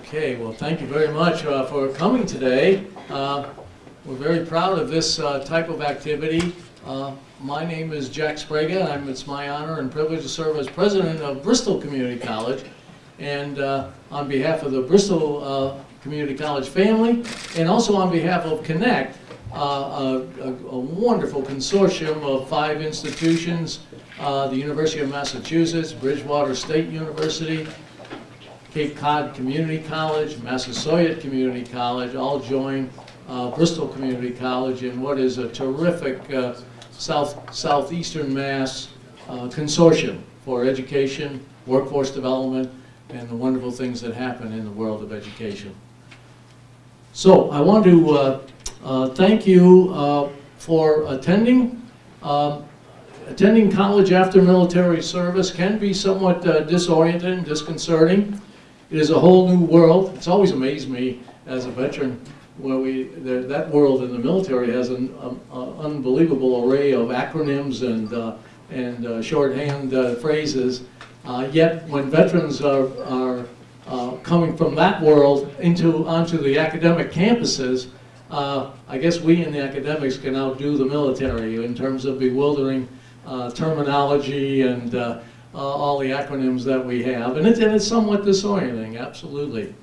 Okay, well, thank you very much uh, for coming today. Uh, We're very proud of this uh, type of activity. Uh, My name is Jack Sprague, and it's my honor and privilege to serve as president of Bristol Community College. And uh, on behalf of the Bristol uh, Community College family, and also on behalf of Connect, a a- a wonderful consortium of five institutions, the University of Massachusetts, Bridgewater State University, Cape Cod Community College, Massasoit Community College, all join uh, Bristol Community College in what is a terrific uh, south southeastern Mass uh, consortium for education, workforce development, and the wonderful things that happen in the world of education. So I want to uh, uh, thank you uh, for attending. Um, Attending college after military service can be somewhat disorienting, disconcerting. It is a whole new world. It's always amazed me as a veteran where we, there- that world in the military has an um, uh, unbelievable array of acronyms and, uh, and uh, shorthand uh, phrases. Uh, Yet, when veterans are, are uh, coming from that world into, onto the academic campuses, I guess we in the academics can outdo the military in terms of bewildering terminology and uh, all the acronyms that we have. And it's, and it's somewhat disorienting, absolutely.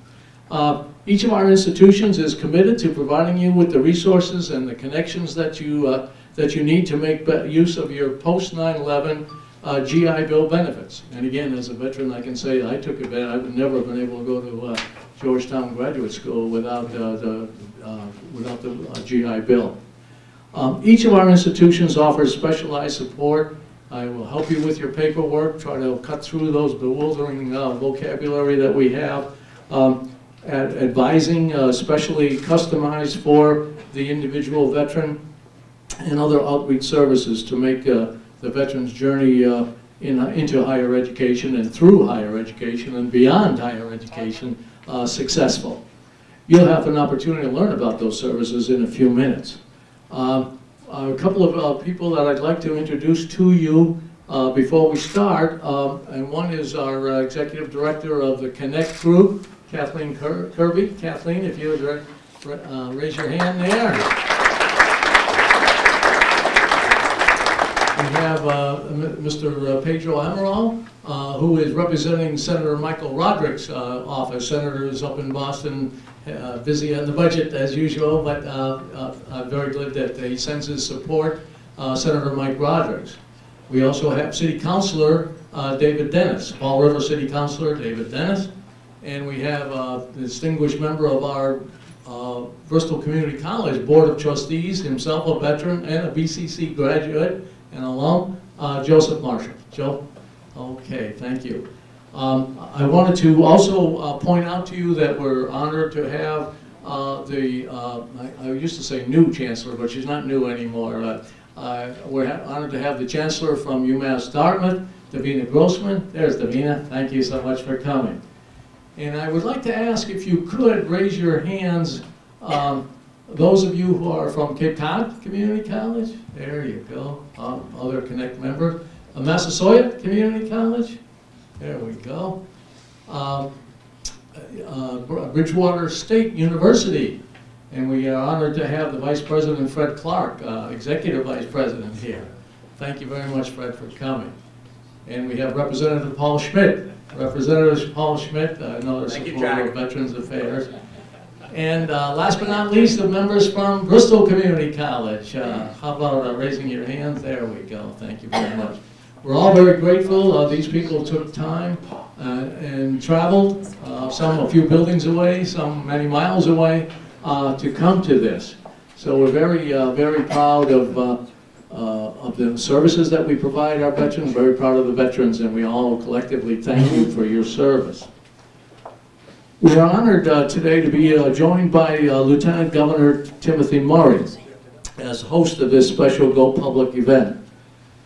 Uh, Each of our institutions is committed to providing you with the resources and the connections that you, uh, that you need to make use of your post 9/11 uh, GI Bill benefits. And again, as a veteran, I can say I took advantage, I would never have been able to go to uh, Georgetown Graduate School without uh, the, uh, without the GI Bill. Um, Each of our institutions offers specialized support. I will help you with your paperwork, try to cut through those bewildering uh, vocabulary that we have. Um, ad- Advising, uh, specially customized for the individual veteran, and other outreach services to make uh, the veteran's journey uh, in- into higher education and through higher education and beyond higher education uh, successful. You'll have an opportunity to learn about those services in a few minutes. Um, A couple of uh, people that I'd like to introduce to you uh, before we start, um, and one is our uh, Executive Director of the Connect Group, Kathleen Kirby. Kathleen, if you would ra- ra- uh, raise your hand there. Have uh, Mr. Pedro Amaral, uh, who is representing Senator Michael Rodrigues uh, office. Senator is up in Boston, uh, busy on the budget as usual, but uh, uh, I'm very glad that he sends his support, uh, Senator Mike Rodrigues. We also have City Councilor uh, David Dennis, Fall River City Councilor David Dennis, and we have uh, the distinguished member of our uh, Bristol Community College Board of Trustees, himself a veteran and a BCC graduate and alum, uh, Joseph Marshall. Joe? Okay, thank you. Um, I wanted to also uh, point out to you that we're honored to have uh, the, uh, I I used to say new chancellor, but she's not new anymore. Uh, We're honored to have the chancellor from UMass Dartmouth, Divina Grossman. There's Divina, thank you so much for coming. And I would like to ask if you could raise your hands, um, those of you who are from Cape Cod Community College, there you go, Um, other Connect members. Uh, Massasoit Community College, there we go. Um, uh, Bridgewater State University, and we are honored to have the Vice President Fred Clark, uh, Executive Vice President here. Thank you very much, Fred, for coming. And we have Representative Paul Schmid. Representative Paul Schmid, uh, another Thank supporter of Veterans Affairs. And uh, last but not least, the members from Bristol Community College. Uh, How about uh, raising your hands? There we go. Thank you very much. We're all very grateful. Uh, These people took time uh, and traveled, uh, some a few buildings away, some many miles away, uh, to come to this. So we're very, uh, very proud of, uh, uh, of the services that we provide our veterans, very proud of the veterans, and we all collectively thank you for your service. We are honored uh, today to be uh, joined by uh, Lieutenant Governor Timothy Murray as host of this special Go Public event.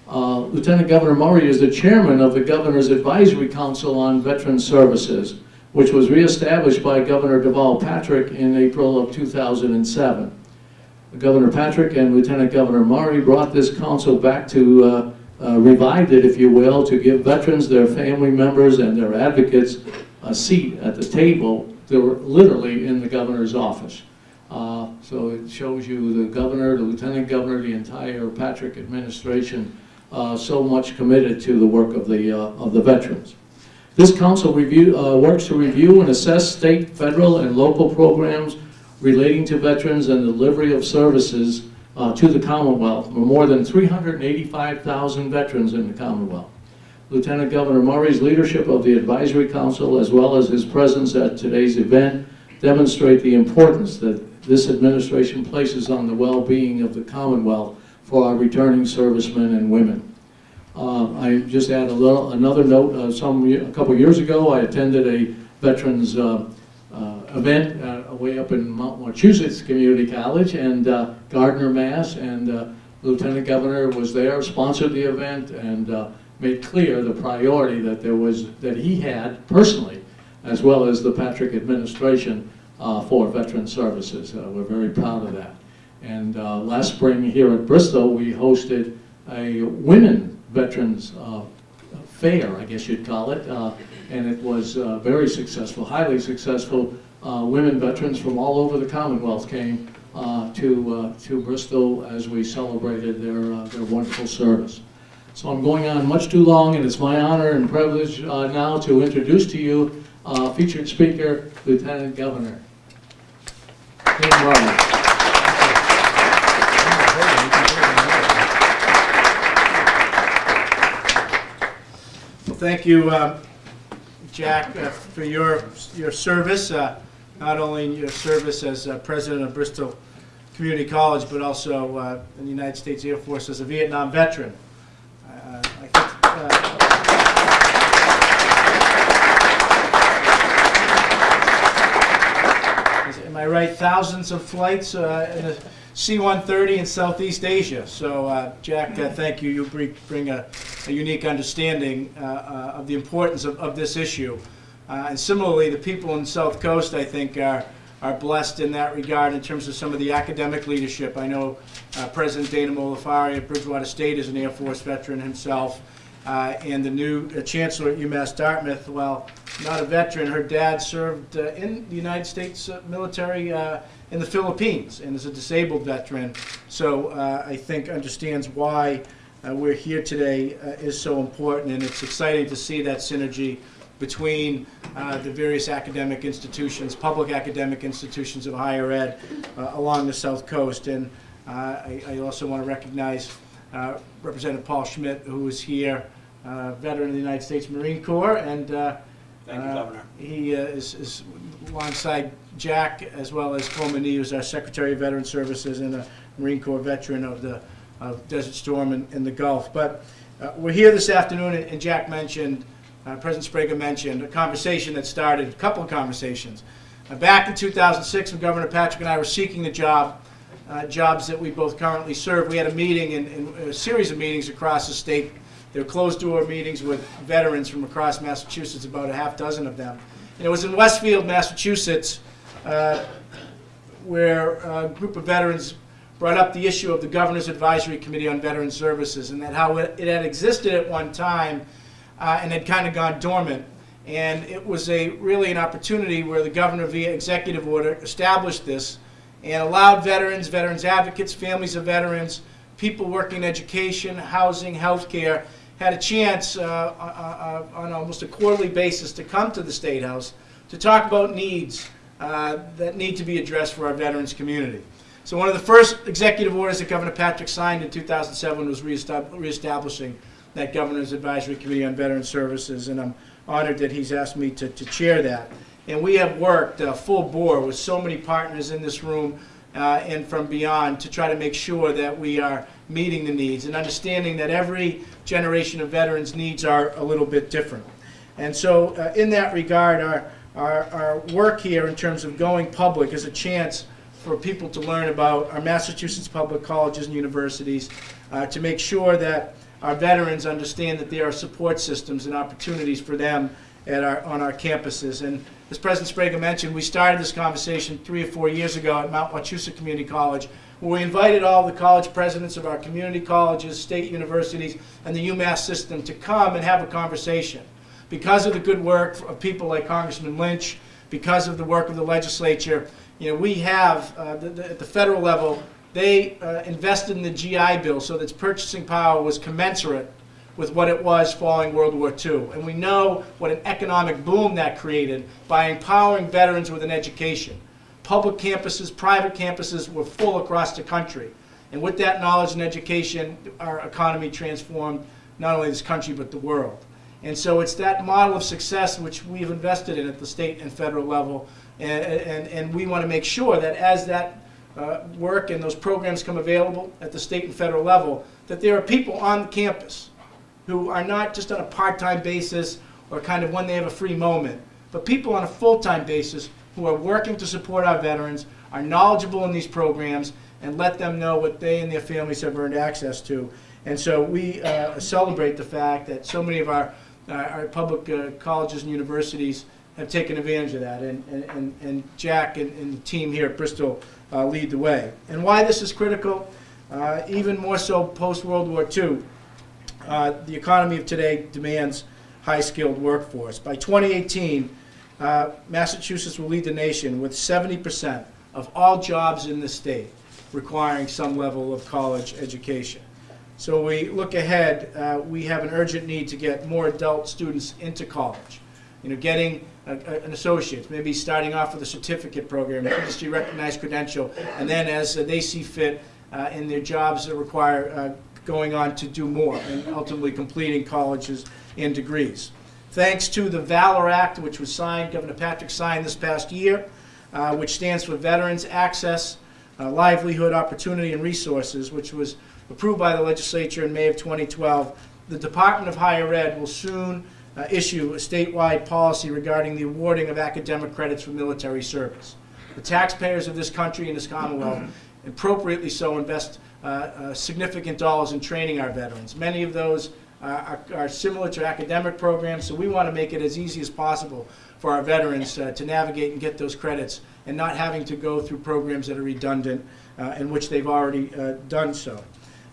Uh, Lieutenant Governor Murray is the chairman of the Governor's Advisory Council on Veteran Services, which was reestablished by Governor Deval Patrick in April of 2007. Governor Patrick and Lieutenant Governor Murray brought this council back to, uh, uh, revived it, if you will, to give veterans, their family members, and their advocates a seat at the table they're literally in the governor's office. Uh, So it shows you the governor, the lieutenant governor, the entire Patrick administration, uh, so much committed to the work of the, uh, of the veterans. This council review, uh, works to review and assess state, federal, and local programs relating to veterans and delivery of services uh, to the Commonwealth. There are more than 385,000 veterans in the Commonwealth. Lieutenant Governor Murray's leadership of the Advisory Council, as well as his presence at today's event, demonstrate the importance that this administration places on the well-being of the Commonwealth for our returning servicemen and women. Uh, I just add a little, another note, uh, some, a couple years ago, I attended a veterans uh, uh, event uh, way up in Mount Wachusett Community College and uh, Gardner, Mass. And Lieutenant Governor was there, sponsored the event, and made clear the priority that there was, that he had personally, as well as the Patrick administration uh, for veteran services. Uh, We're very proud of that. And uh, last spring here at Bristol, we hosted a women veterans uh, fair, I guess you'd call it, uh, and it was uh, very successful, highly successful. Women veterans from all over the Commonwealth came to, to Bristol as we celebrated their, their wonderful service. So I'm going on much too long, and it's my honor and privilege uh, now to introduce to you uh, featured speaker, Lieutenant Governor. Tim. Well, thank you, uh, Jack, uh, for your, your service, uh, not only your service as uh, president of Bristol Community College, but also in the United States Air Force as a Vietnam veteran. Uh, I think, uh, is- Am I right, thousands of flights uh, in a C-130 in Southeast Asia. So, uh, Jack, uh, thank you. You bring a a unique understanding uh, uh, of the importance of, of this issue. Uh, and similarly, the people in South Coast, I think, are, are blessed in that regard in terms of some of the academic leadership. I know President Dana Mohler-Faria at Bridgewater State is an Air Force veteran himself. Uh, and the new uh, chancellor at UMass Dartmouth, well, not a veteran, her dad served uh, in the United States uh, military uh, in the Philippines and is a disabled veteran. So uh, I think understands why we're here today is so important, and it's exciting to see that synergy between the various academic institutions, public academic institutions of higher ed along the South Coast. And I I also want to recognize uh, Representative Paul Schmid, who is here, uh, veteran of the United States Marine Corps, and uh, Thank you, uh, Governor. He uh, is is alongside Jack, as well as Coleman Nee, who's our Secretary of Veteran Services and a Marine Corps veteran of the of Desert Storm in, in the Gulf. But uh, we're here this afternoon, and and Jack mentioned, uh, President Sprague mentioned, a conversation that started, a couple of conversations. Back in 2006, when Governor Patrick and I were seeking the job, uh, jobs that we both currently serve, we had a meeting and, a series of meetings across the state. They're closed-door meetings with veterans from across Massachusetts, about a half dozen of them. And it was in Westfield, Massachusetts, uh, where a group of veterans brought up the issue of the Governor's Advisory Committee on Veteran Services and that how it, it had existed at one time uh, and had kind of gone dormant. And it was a really an opportunity where the governor, via executive order, established this and allowed veterans, veterans advocates, families of veterans, people working in education, housing, healthcare, had a chance uh, uh, uh, on almost a quarterly basis to come to the State House to talk about needs uh, that need to be addressed for our veterans community. So one of the first executive orders that Governor Patrick signed in 2007 was reestab- reestablishing that Governor's Advisory Committee on Veteran Services, and I'm honored that he's asked me to, to chair that. And we have worked uh, full bore with so many partners in this room uh, and from beyond to try to make sure that we are meeting the needs and understanding that every generation of veterans' needs are a little bit different. And so, uh, in that regard, our, our, our work here in terms of going public is a chance for people to learn about our Massachusetts public colleges and universities, uh, to make sure that our veterans understand that there are support systems and opportunities for them at our, on our campuses. And as President Sprague mentioned, we started this conversation three or four years ago at Mount Wachusett Community College, where we invited all the college presidents of our community colleges, state universities, and the UMass system to come and have a conversation. Because of the good work of people like Congressman Lynch, because of the work of the legislature. You know, we have, uh, the- the- at the federal level, they uh, invested in the GI Bill so that its purchasing power was commensurate with what it was following World War II. And we know what an economic boom that created by empowering veterans with an education. Public campuses, private campuses were full across the country. And with that knowledge and education, our economy transformed not only this country but the world. And so it's that model of success which we've invested in at the state and federal level. And, and, and we want to make sure that as that uh, work and those programs come available at the state and federal level, that there are people on campus who are not just on a part-time basis or kind of when they have a free moment, but people on a full-time basis who are working to support our veterans, are knowledgeable in these programs, and let them know what they and their families have earned access to. And so we uh, celebrate the fact that so many of our, our our public uh, colleges and universities have taken advantage of that. And, and- and, and Jack and, and the team here at Bristol uh, lead the way. And why this is critical, uh, even more so post-World War II, uh, the economy of today demands high-skilled workforce. By 2018, uh, Massachusetts will lead the nation with 70% of all jobs in the state requiring some level of college education. So we look ahead, uh, we have an urgent need to get more adult students into college. You know, getting a- a- an associate, maybe starting off with a certificate program, an industry-recognized credential, and then as uh, they see fit uh, in their jobs that require uh, going on to do more and ultimately completing colleges and degrees. Thanks to the Valor Act, which was signed, Governor Patrick signed this past year, uh, which stands for Veterans Access, uh, Livelihood, Opportunity, and Resources, which was approved by the legislature in May of 2012. The Department of Higher Ed will soon uh, issue a statewide policy regarding the awarding of academic credits for military service. The taxpayers of this country and this Commonwealth appropriately so invest uh, uh, significant dollars in training our veterans. Many of those uh, are are similar to academic programs, so we want to make it as easy as possible for our veterans to navigate and get those credits and not having to go through programs that are redundant uh, in which they've already done so.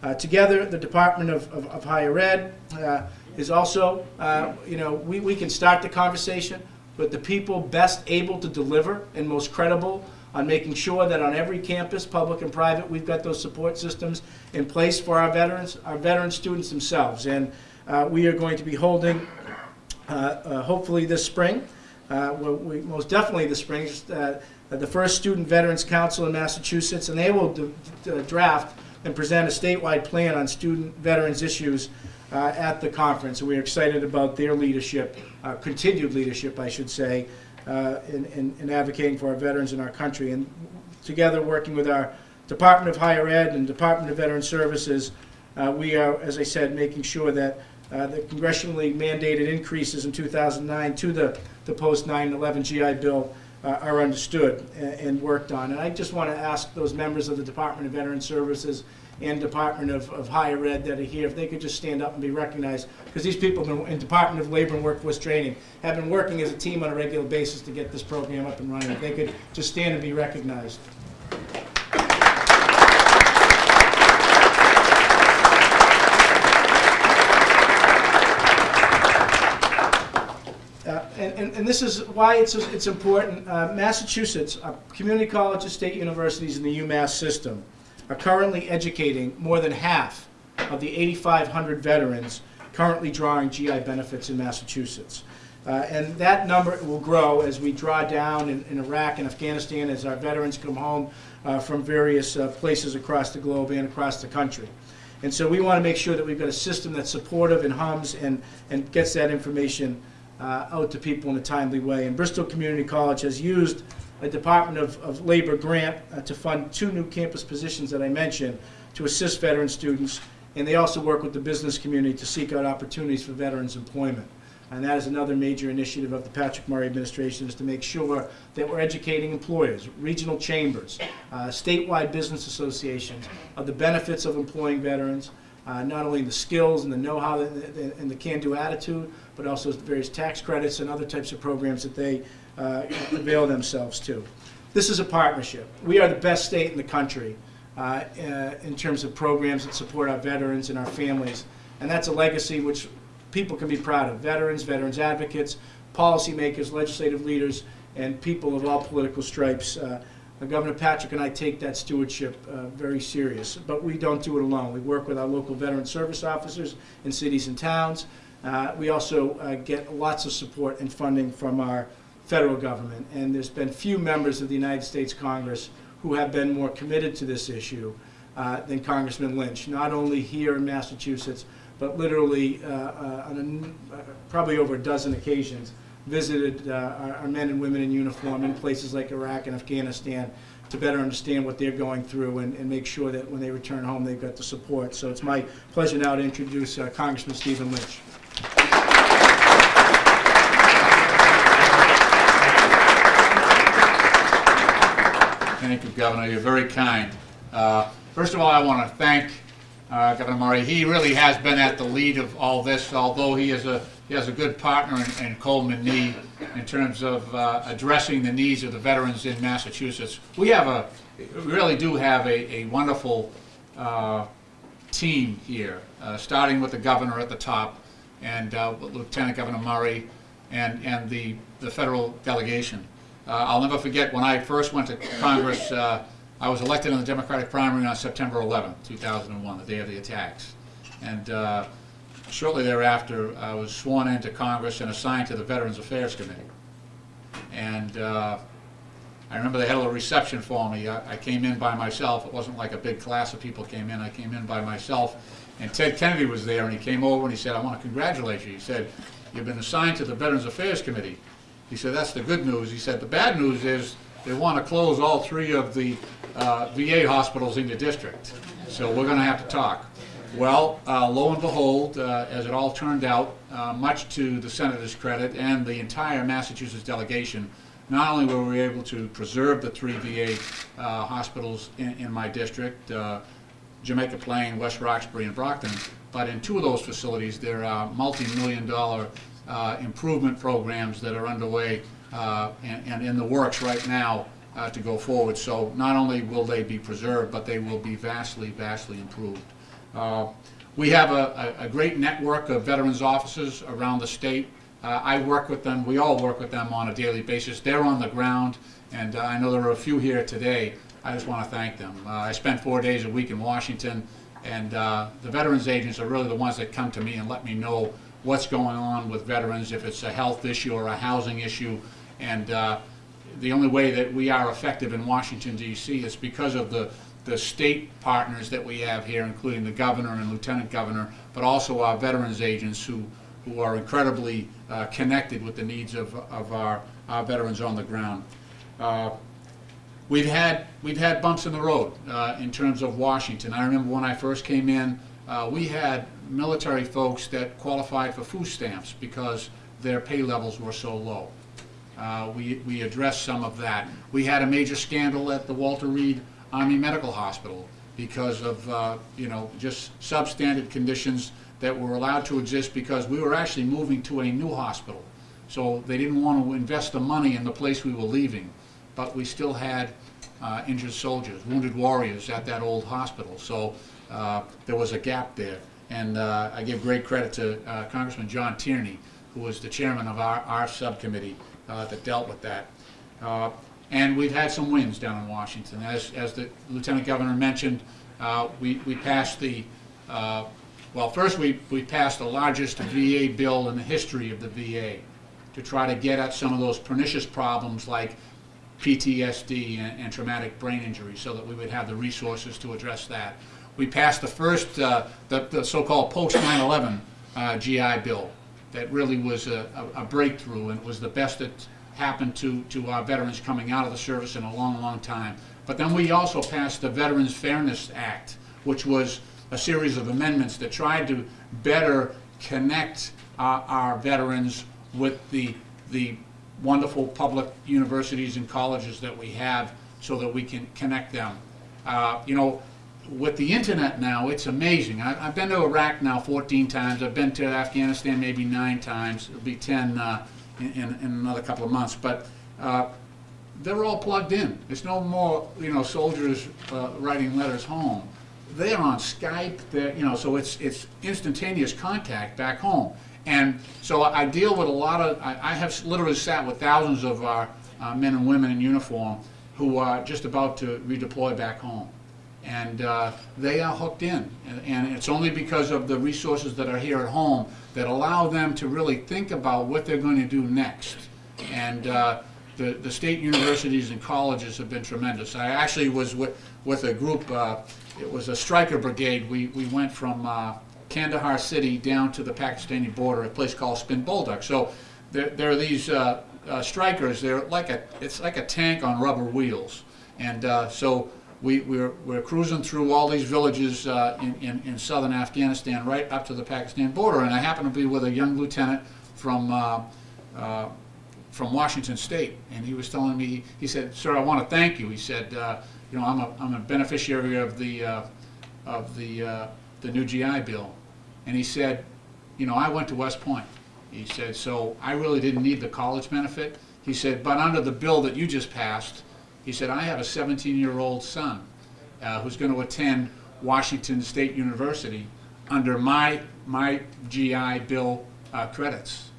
Uh, Together, the Department of- of of Higher Ed uh, is also, uh, you know, we we can start the conversation, but the people best able to deliver and most credible on making sure that on every campus, public and private, we've got those support systems in place for our veterans, our veteran students themselves. And uh, we are going to be holding, uh, uh, hopefully this spring, uh, we- most definitely this spring, uh, the first Student Veterans Council in Massachusetts, and they will d- draft and present a statewide plan on student veterans issues uh, at the conference. And we're excited about their leadership, uh, continued leadership, I should say, uh, in, in, in advocating for our veterans in our country. And together, working with our Department of Higher Ed and Department of Veteran Services, uh, we are, as I said, making sure that uh, the congressionally mandated increases in 2009 to the, the post 9/11 GI Bill uh, are understood and, and worked on. And I just want to ask those members of the Department of Veteran Services and Department of, of Higher Ed that are here, if they could just stand up and be recognized, because these people have been, in Department of Labor and Workforce Training, have been working as a team on a regular basis to get this program up and running. If they could just stand and be recognized. Uh, And, and- and this is why it's, it's important. Uh, Massachusetts, uh, community colleges, state universities, and the UMass system are currently educating more than half of the 8,500 veterans currently drawing GI benefits in Massachusetts. Uh, And that number will grow as we draw down in in Iraq and Afghanistan, as our veterans come home uh, from various uh, places across the globe and across the country. And so we want to make sure that we've got a system that's supportive and hums and, and gets that information uh, out to people in a timely way. And Bristol Community College has used a Department of, of Labor grant uh, to fund two new campus positions that I mentioned to assist veteran students. And they also work with the business community to seek out opportunities for veterans' employment. And that is another major initiative of the Patrick Murray administration is to make sure that we're educating employers, regional chambers, uh, statewide business associations of the benefits of employing veterans, uh, not only the skills and the know-how and the- and the can-do attitude, but also the various tax credits and other types of programs that they uh, avail themselves to. This is a partnership. We are the best state in the country uh, uh, in terms of programs that support our veterans and our families. And that's a legacy which people can be proud of. Veterans, veterans advocates, policymakers, legislative leaders, and people of all political stripes. Uh, Governor Patrick and I take that stewardship uh, very serious, but we don't do it alone. We work with our local veteran service officers in cities and towns. Uh, We also uh, get lots of support and funding from our federal government, and there's been few members of the United States Congress who have been more committed to this issue uh, than Congressman Lynch, not only here in Massachusetts, but literally uh, uh, on a uh, probably over a dozen occasions, visited uh, our our men and women in uniform in places like Iraq and Afghanistan to better understand what they're going through and and make sure that when they return home, they've got the support. So it's my pleasure now to introduce uh, Congressman Stephen Lynch. Thank you, Governor. You're very kind. Uh, First of all, I want to thank uh, Governor Murray. He really has been at the lead of all this, although he is a, he has a good partner in- in Coleman Nee in terms of uh, addressing the needs of the veterans in Massachusetts. We have a, we really do have a a wonderful uh, team here, uh, starting with the governor at the top, and uh, Lieutenant Governor Murray, and, and the, the federal delegation. Uh, I'll never forget, when I first went to Congress, uh, I was elected in the Democratic primary on September 11, 2001, the day of the attacks. And uh, shortly thereafter, I was sworn into Congress and assigned to the Veterans Affairs Committee. And I remember they had a little reception for me. I I came in by myself. It wasn't like a big class of people came in. I came in by myself. And Ted Kennedy was there, and he came over and he said, I want to congratulate you. He said, you've been assigned to the Veterans Affairs Committee. He said, that's the good news. He said, the bad news is they want to close all three of the uh, VA hospitals in the district. So we're going to have to talk. Well, uh, lo and behold, uh, as it all turned out, uh, much to the senator's credit and the entire Massachusetts delegation, not only were we able to preserve the three VA uh, hospitals in, in my district, uh, Jamaica Plain, West Roxbury, and Brockton, but in two of those facilities, there are multi-million dollar improvement programs that are underway uh, and, and in the works right now uh, to go forward. So not only will they be preserved, but they will be vastly, vastly improved. Uh, We have a, a great network of veterans officers around the state. Uh, I work with them, we all work with them on a daily basis. They're on the ground, and uh, I know there are a few here today. I just want to thank them. Uh, I spent four days a week in Washington, and uh, the veterans agents are really the ones that come to me and let me know what's going on with veterans, if it's a health issue or a housing issue. And uh, the only way that we are effective in Washington DC is because of the, the state partners that we have here, including the governor and lieutenant governor, but also our veterans agents who, who are incredibly uh, connected with the needs of, of our, our veterans on the ground. Uh, We've had, we've had bumps in the road uh, in terms of Washington. I remember when I first came in, uh, we had military folks that qualified for food stamps because their pay levels were so low. Uh, We, we addressed some of that. We had a major scandal at the Walter Reed Army Medical Hospital because of, uh, you know, just substandard conditions that were allowed to exist because we were actually moving to a new hospital. So they didn't want to invest the money in the place we were leaving, but we still had uh, injured soldiers, wounded warriors at that old hospital. So uh, there was a gap there. And uh, I give great credit to uh, Congressman John Tierney, who was the chairman of our, our subcommittee uh, that dealt with that. Uh, And we've had some wins down in Washington. As, as the Lieutenant Governor mentioned, uh, we, we passed the, well, first we, we passed the largest VA bill in the history of the VA to try to get at some of those pernicious problems like PTSD and, and traumatic brain injury, so that we would have the resources to address that. We passed the first, uh, the, the so-called post 9/11 uh, GI Bill, that really was a, a a breakthrough and was the best that happened to, to our veterans coming out of the service in a long, long time. But then we also passed the Veterans Fairness Act, which was a series of amendments that tried to better connect our, our veterans with the, the wonderful public universities and colleges that we have so that we can connect them. Uh, You know, with the internet now, it's amazing. I, I've been to Iraq now 14 times. I've been to Afghanistan maybe nine times. It'll be 10 uh, in, in, in another couple of months. But uh, they're all plugged in. There's no more, you know, soldiers uh, writing letters home. They're on Skype. They're, you know, so it's it's instantaneous contact back home. And so I deal with a lot of. I, I have literally sat with thousands of our uh, men and women in uniform who are just about to redeploy back home. And uh, they are hooked in. And- And it's only because of the resources that are here at home that allow them to really think about what they're going to do next. And uh, the, the state universities and colleges have been tremendous. I actually was with, with a group, uh, it was a Stryker brigade. We, we went from uh, Kandahar city down to the Pakistani border, a place called Spin Boldak. So there, there are these uh, uh, Strykers, they're like a, it's like a tank on rubber wheels. And so we, we're, we're cruising through all these villages uh, in, in, in southern Afghanistan, right up to the Pakistan border. And I happened to be with a young lieutenant from, uh, uh, from Washington State, and he was telling me, he said, "Sir, I want to thank you." He said, uh, "You know, I'm a, I'm a beneficiary of the, uh, of the, uh, the new GI Bill," and he said, "You know, I went to West Point." He said, "So I really didn't need the college benefit." He said, "But under the bill that you just passed," he said, "I have a 17-year-old son uh, who's going to attend Washington State University under my my GI Bill uh, credits."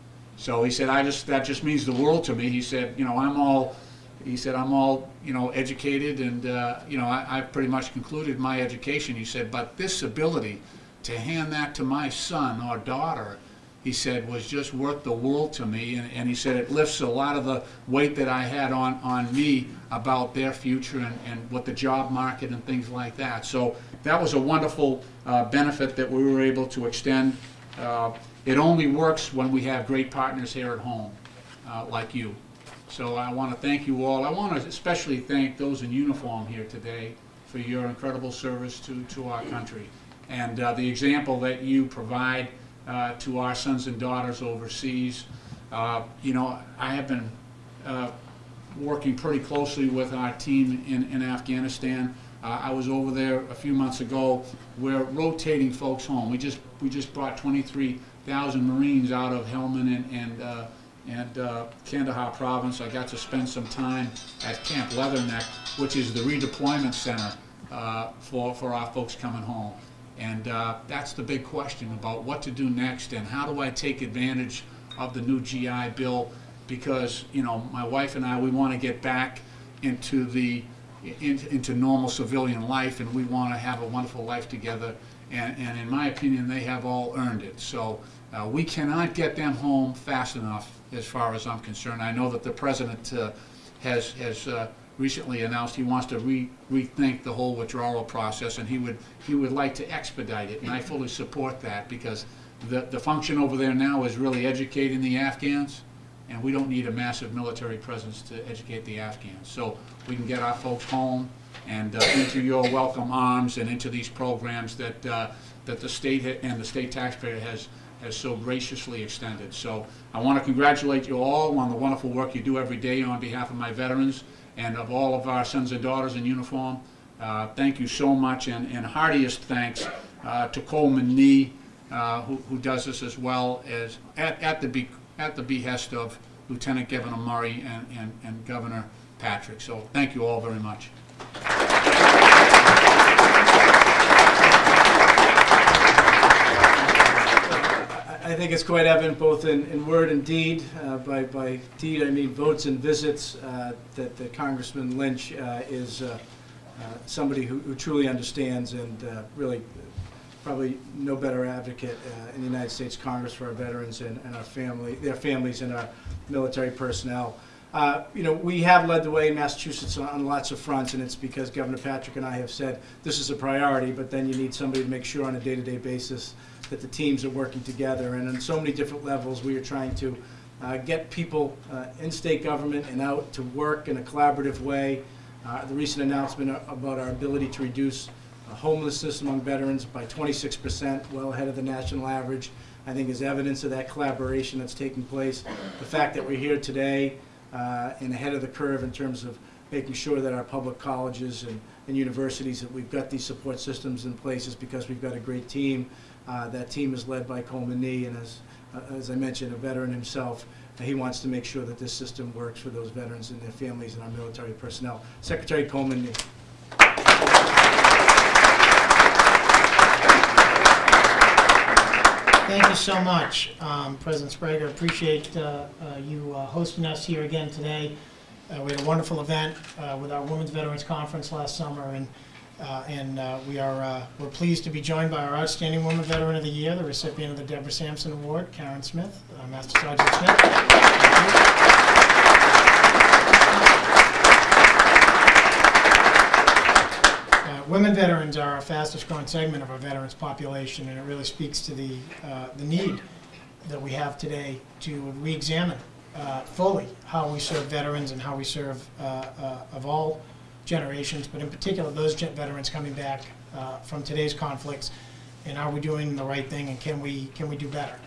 So he said, I just, that just means the world to me. He said, you know, I'm all, he said, I'm all, you know, educated and, uh, you know, I, I've pretty much concluded my education. He said, but this ability to hand that to my son or daughter, he said, was just worth the world to me. And, and he said, it lifts a lot of the weight that I had on, on me about their future and, and what the job market and things like that. So that was a wonderful uh, benefit that we were able to extend. Uh, it only works when we have great partners here at home, uh, like you. So I want to thank you all. I want to especially thank those in uniform here today for your incredible service to, to our country. And uh, the example that you provide uh, to our sons and daughters overseas. Uh, You know, I have been uh, working pretty closely with our team in, in Afghanistan. Uh, I was over there a few months ago. We're rotating folks home. We just, we just brought 23,000 Marines out of Helmand and, and, uh, and Kandahar province. I got to spend some time at Camp Leatherneck, which is the redeployment center for, for our folks coming home. And uh, that's the big question about what to do next and how do I take advantage of the new GI Bill because, you know, my wife and I, we want to get back into the, in- into normal civilian life, and we want to have a wonderful life together. And, and in my opinion, they have all earned it. So uh, we cannot get them home fast enough, as far as I'm concerned. I know that the president uh, has, has uh, recently announced he wants to re- rethink the whole withdrawal process, and he would, he would like to expedite it, and I fully support that, because the, the function over there now is really educating the Afghans, and we don't need a massive military presence to educate the Afghans. So we can get our folks home and uh, into your welcome arms and into these programs that, uh, that the state and the state taxpayer has, has so graciously extended. So I want to congratulate you all on the wonderful work you do every day on behalf of my veterans and of all of our sons and daughters in uniform. Uh, Thank you so much, and and heartiest thanks uh, to Coleman Nee, uh, who who does this as well as, at at the be- at the behest of Lieutenant Governor Murray and and and Governor Patrick. So thank you all very much. I think it's quite evident both in, in word and deed, uh, by, by deed I mean votes and visits, uh, that that Congressman Lynch uh, is uh, uh, somebody who who truly understands and uh, really probably no better advocate in the United States Congress for our veterans and, and our family, their families and our military personnel. You know, we have led the way in Massachusetts on- on lots of fronts, and it's because Governor Patrick and I have said, this is a priority, but then you need somebody to make sure on a day-to-day basis that the teams are working together. And on so many different levels, we are trying to uh, get people uh, in state government and out to work in a collaborative way. Uh, The recent announcement about our ability to reduce uh, homelessness among veterans by 26%, well ahead of the national average, I think is evidence of that collaboration that's taking place. The fact that we're here today uh, and ahead of the curve in terms of making sure that our public colleges and and universities, that we've got these support systems in place is because we've got a great team. Uh, That team is led by Coleman Nee, and as, uh, as I mentioned, a veteran himself. Uh, He wants to make sure that this system works for those veterans and their families and our military personnel. Secretary Coleman Nee. Thank you so much, um, President Sprague. I appreciate uh, uh, you uh, hosting us here again today. Uh, We had a wonderful event with our Women's Veterans Conference last summer, and, uh, and uh, we are, uh, we're pleased to be joined by our Outstanding Woman Veteran of the Year, the recipient of the Deborah Sampson Award, Karen Smith, uh, Master Sergeant Smith. Uh, Women veterans are our fastest growing segment of our veterans population, and it really speaks to the, uh, the need that we have today to re-examine fully how we serve veterans and how we serve of all generations, but in particular those veterans coming back uh, from today's conflicts, and are we doing the right thing, and can we, can we do better?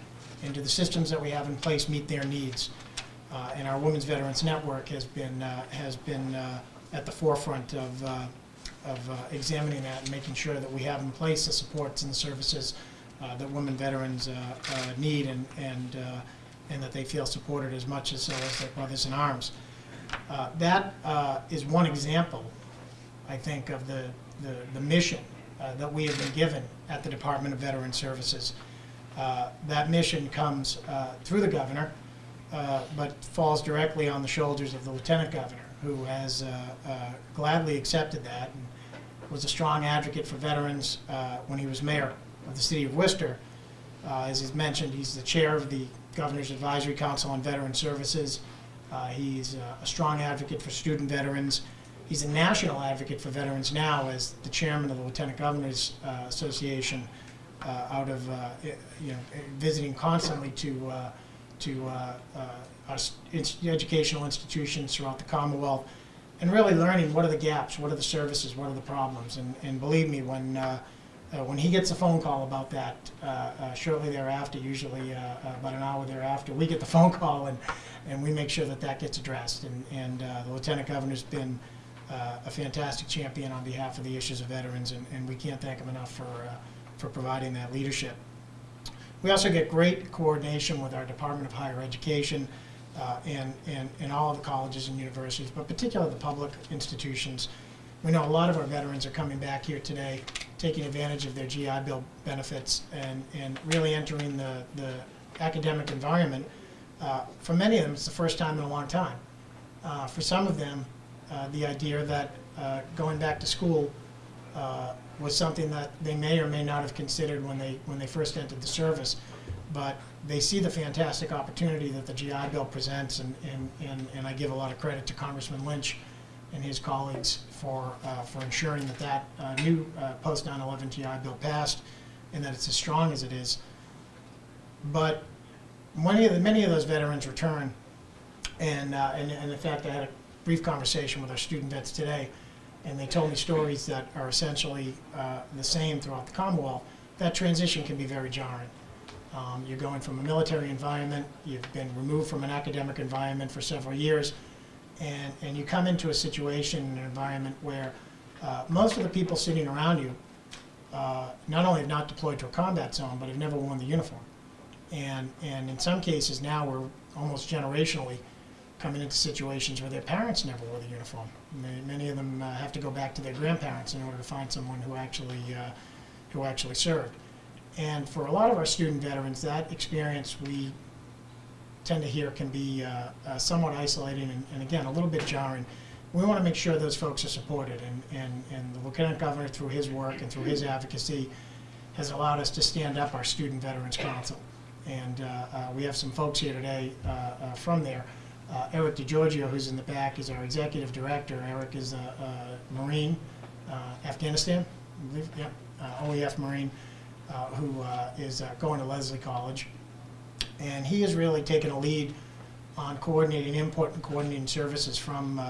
And do the systems that we have in place meet their needs? Uh, And our Women's Veterans Network has been, uh, has been uh, at the forefront of, uh, of uh, examining that and making sure that we have in place the supports and the services that women veterans need and, and, and that they feel supported as much as as their brothers in arms. Uh, That uh, is one example, I think, of the, the, the mission uh, that we have been given at the Department of Veteran Services. Uh, That mission comes uh, through the governor, uh, but falls directly on the shoulders of the lieutenant governor, who has gladly accepted that and was a strong advocate for veterans when he was mayor of the city of Worcester. As he's mentioned, he's the chair of the Governor's Advisory Council on Veteran Services. Uh, He's uh, a strong advocate for student veterans. He's a national advocate for veterans now as the chairman of the Lieutenant Governors uh, Association uh, out of, uh, you know, visiting constantly to, to our educational institutions throughout the Commonwealth, and really learning what are the gaps, what are the services, what are the problems. And, and believe me, when, when he gets a phone call about that, shortly thereafter, usually about an hour thereafter, we get the phone call and, and we make sure that that gets addressed. And, and uh, the Lieutenant Governor's been uh, a fantastic champion on behalf of the issues of veterans, and, and we can't thank him enough for, uh, for providing that leadership. We also get great coordination with our Department of Higher Education uh, and, and, and all of the colleges and universities, but particularly the public institutions. We know a lot of our veterans are coming back here today, taking advantage of their GI Bill benefits and, and really entering the, the academic environment. Uh, For many of them, it's the first time in a long time. Uh, For some of them, uh, the idea that uh, going back to school uh, was something that they may or may not have considered when they, when they first entered the service. But they see the fantastic opportunity that the GI Bill presents, and, and, and and I give a lot of credit to Congressman Lynch and his colleagues for, uh, for ensuring that that new post 9/11 GI Bill passed, and that it's as strong as it is. But many of, the- many of those veterans return, and, uh, and, and in fact, I had a brief conversation with our student vets today, and they told me stories that are essentially uh, the same throughout the Commonwealth. That transition can be very jarring. Um, You're going from a military environment, you've been removed from an academic environment for several years, and, and you come into a situation, an environment where uh, most of the people sitting around you uh, not only have not deployed to a combat zone, but have never worn the uniform. And, and in some cases now, we're almost generationally coming into situations where their parents never wore the uniform. Many, many of them uh, have to go back to their grandparents in order to find someone who actually, uh, who actually served. And for a lot of our student veterans, that experience we tend to hear can be uh, uh, somewhat isolating and, and again, a little bit jarring. We want to make sure those folks are supported, and, and, and the Lieutenant Governor, through his work and through his advocacy, has allowed us to stand up our Student Veterans Council. And uh, uh, we have some folks here today uh, from there. Uh, Eric DeGiorgio, who's in the back, is our executive director. Eric is a, a Marine, uh, Afghanistan, I believe, yeah, uh, OEF Marine, who is going to Lesley College. And he has really taken a lead on coordinating input and coordinating services from,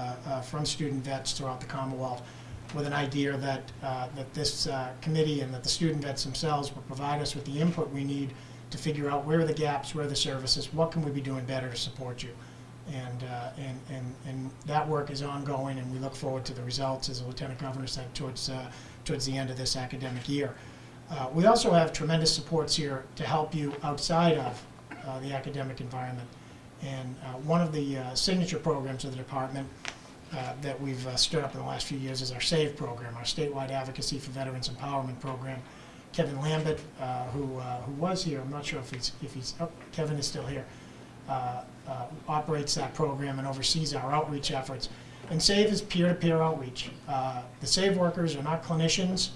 from student vets throughout the Commonwealth with an idea that, that this committee and that the student vets themselves will provide us with the input we need to figure out where are the gaps, where are the services, what can we be doing better to support you. And, uh, and, and, and that work is ongoing, and we look forward to the results, as the Lieutenant Governor said, towards, uh, towards the end of this academic year. Uh, We also have tremendous supports here to help you outside of uh, the academic environment. And uh, one of the uh, signature programs of the department that we've stood up in the last few years is our SAVE program, our statewide advocacy for veterans empowerment program. Kevin Lambert, uh, who, uh, who was here, I'm not sure if he's, if he's, oh, Kevin is still here, uh, uh, operates that program and oversees our outreach efforts. And SAVE is peer-to-peer outreach. Uh, The SAVE workers are not clinicians,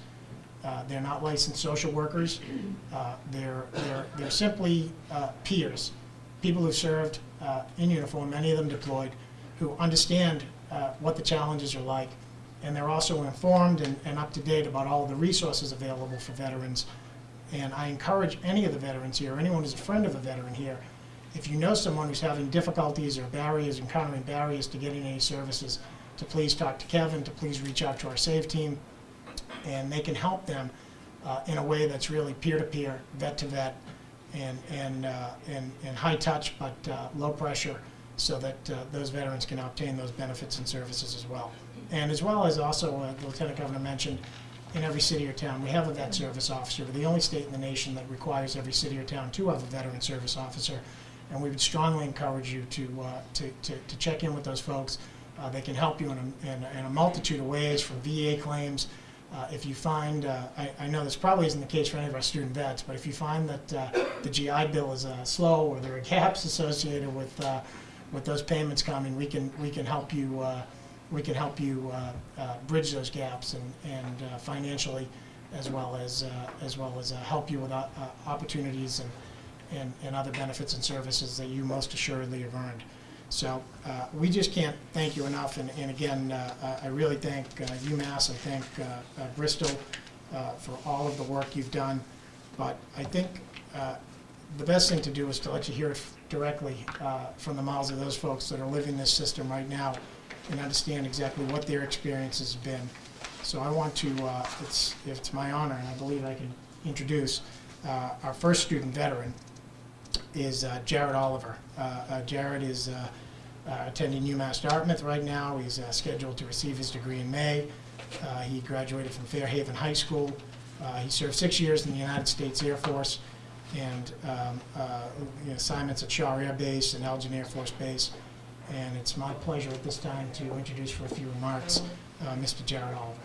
uh, they're not licensed social workers, Uh, they're, they're, they're simply uh, peers, people who served uh, in uniform, many of them deployed, who understand uh, what the challenges are like, and they're also informed and, and up to date about all the resources available for veterans. And I encourage any of the veterans here, anyone who's a friend of a veteran here, if you know someone who's having difficulties or barriers, encountering barriers to getting any services, to please talk to Kevin, to please reach out to our SAVE team, and they can help them uh, in a way that's really peer-to-peer, vet-to-vet, and, and, uh, and, and high touch, but uh, low pressure, so that uh, those veterans can obtain those benefits and services as well. And as well as also, uh, the Lieutenant Governor mentioned, in every city or town, we have a vet service officer. We're the only state in the nation that requires every city or town to have a veteran service officer. And we would strongly encourage you to, uh, to, to, to check in with those folks. Uh, they can help you in a, in in a multitude of ways, from VA claims. Uh, if you find, uh, I, I know this probably isn't the case for any of our student vets, but if you find that uh, the GI Bill is uh, slow or there are gaps associated with, uh, with those payments coming, we can, we can help you, uh, we can help you uh, uh, bridge those gaps and, and uh, financially, as well as, as well as help you with opportunities and, and, and other benefits and services that you most assuredly have earned. So uh, we just can't thank you enough, and, and again, uh, I really thank uh, UMass, I thank Bristol for all of the work you've done, but I think the best thing to do is to let you hear it directly from the mouths of those folks that are living this system right now and understand exactly what their experience has been. So I want to, uh, it's, it's my honor, and I believe I can introduce uh, our first student veteran, is uh, Jared Oliver. Uh, uh, Jared is uh, attending UMass Dartmouth right now. He's scheduled to receive his degree in May. He graduated from Fairhaven High School. He served six years in the United States Air Force and um, you assignments at Shaw Air Base and Eglin Air Force Base. And it's my pleasure at this time to introduce for a few remarks uh, Mr. Jared Oliver.